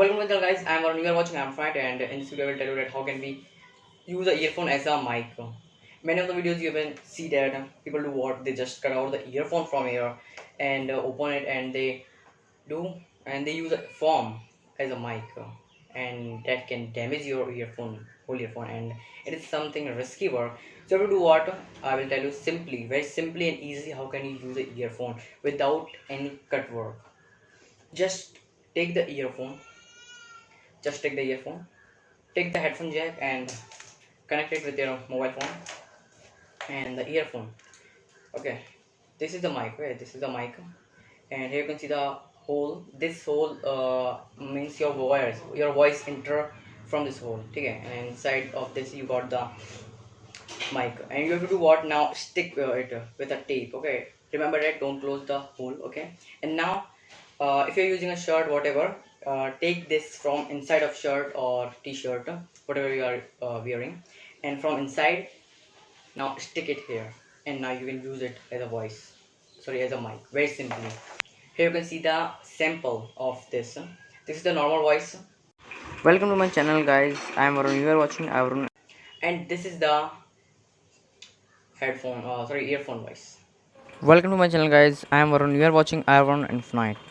welcome to the channel guys, I am Varun, you are watching I am Fright and in this video I will tell you that how can we use a earphone as a mic. Many of the videos you can see that people do what, they just cut out the earphone from here and uh, open it and they do and they use a foam as a mic and that can damage your earphone, whole earphone and it is something risky work. So to do what, I will tell you simply, very simply and easy how can you use a earphone without any cut work. Just take the earphone just take the earphone. Take the headphone jack and connect it with your mobile phone and the earphone. Okay this is the mic right? This is the mic. And here you can see the hole. This hole uh, means your voice your voice enter from this hole okay? And inside of this you got the mic. And you have to do what now? Stick uh, it with a tape okay? Remember that don't close the hole okay? And now uh, if you're using a shirt whatever uh, take this from inside of shirt or t-shirt whatever you are uh, wearing. And from inside now stick it here. And now you can use it as a voice. Sorry as a mic. Very simply. Here you can see the sample of this. This is the normal voice. Welcome to my channel guys. I am Arun you are watching Arun and this is the headphone uh, sorry earphone voice. Welcome to my channel guys. I am Arun you are watching Varun Infinite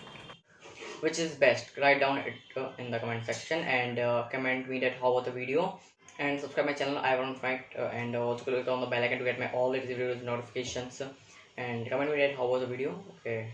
which is best. Write down it uh, in the comment section and uh, comment me that how was the video. And subscribe my channel i want fight uh, and also click on the bell icon to get my all latest videos notifications. And comment me that how was the video. Okay